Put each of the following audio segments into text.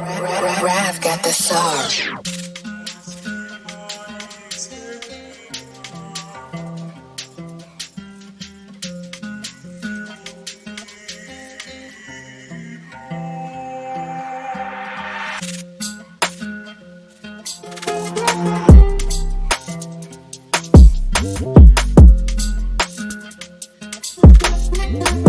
Rav got the sauce. Thank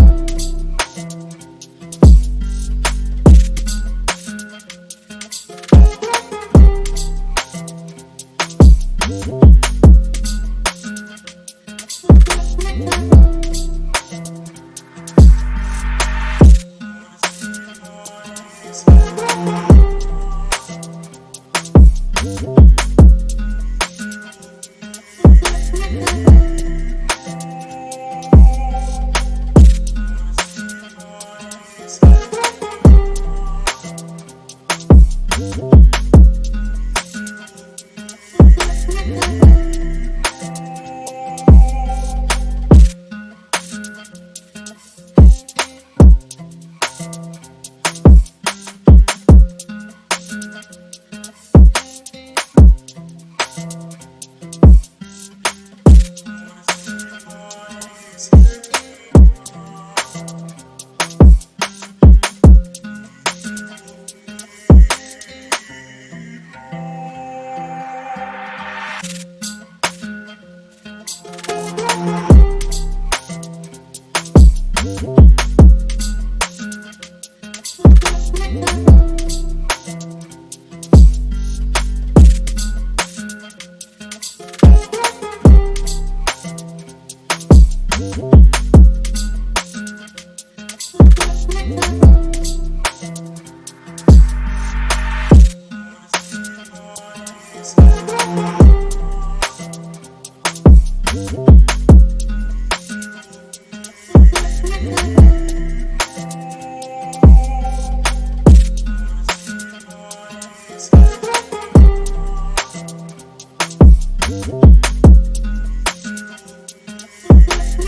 Oh.